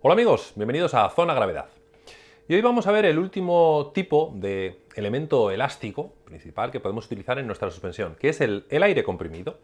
Hola amigos, bienvenidos a Zona Gravedad. Y hoy vamos a ver el último tipo de elemento elástico principal que podemos utilizar en nuestra suspensión, que es el, aire comprimido.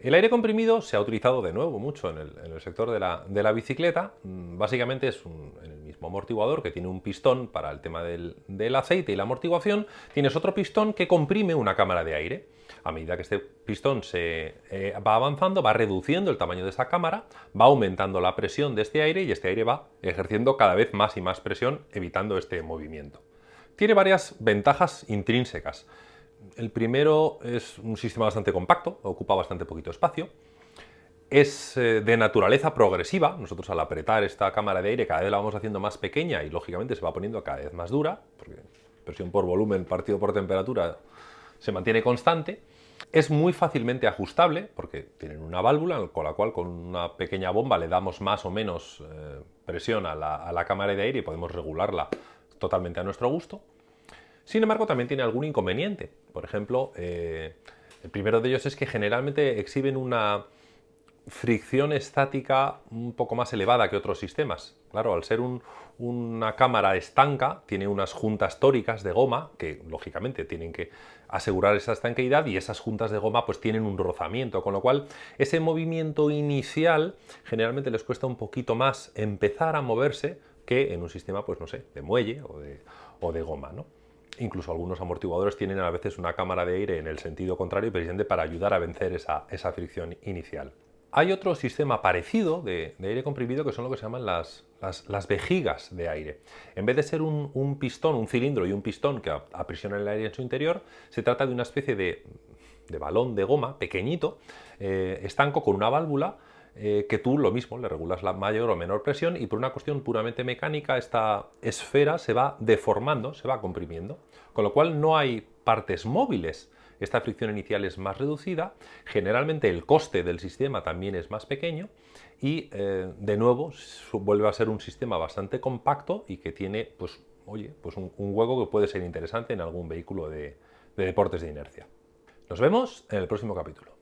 El aire comprimido se ha utilizado de nuevo mucho en el, sector de la, bicicleta. Mm, básicamente es el amortiguador que tiene un pistón para el tema del, del aceite y la amortiguación. Tienes otro pistón que comprime una cámara de aire. A medida que este pistón se eh, va avanzando, va reduciendo el tamaño de esa cámara, va aumentando la presión de este aire y este aire va ejerciendo cada vez más y más presión, evitando este movimiento. Tiene varias ventajas intrínsecas. El primero es un sistema bastante compacto, ocupa bastante poquito espacio. Es eh, de naturaleza progresiva, nosotros al apretar esta cámara de aire cada vez la vamos haciendo más pequeña y lógicamente se va poniendo cada vez más dura, porque presión por volumen partido por temperatura se mantiene constante, es muy fácilmente ajustable porque tienen una válvula con la cual con una pequeña bomba le damos más o menos eh, presión a la, cámara de aire y podemos regularla totalmente a nuestro gusto. Sin embargo, también tiene algún inconveniente. Por ejemplo, eh, el primero de ellos es que generalmente exhiben una fricción estática un poco más elevada que otros sistemas. Claro, al ser una cámara estanca, tiene unas juntas tóricas de goma que, lógicamente, tienen que asegurar esa estanqueidad y esas juntas de goma pues tienen un rozamiento, con lo cual ese movimiento inicial generalmente les cuesta un poquito más empezar a moverse que en un sistema, pues no sé, de muelle o de, goma. Incluso algunos amortiguadores tienen a veces una cámara de aire en el sentido contrario, precisamente para ayudar a vencer esa fricción inicial. Hay otro sistema parecido de, aire comprimido que son lo que se llaman las, vejigas de aire. En vez de ser un, pistón, un cilindro y un pistón que aprisiona el aire en su interior, se trata de una especie de, balón de goma pequeñito, eh, estanco con una válvula eh, que tú lo mismo le regulas la mayor o menor presión y por una cuestión puramente mecánica esta esfera se va deformando, se va comprimiendo, con lo cual no hay partes móviles esta fricción inicial es más reducida, generalmente el coste del sistema también es más pequeño y eh, de nuevo vuelve a ser un sistema bastante compacto y que tiene pues, oye, pues un, hueco que puede ser interesante en algún vehículo de deportes de inercia. Nos vemos en el próximo capítulo.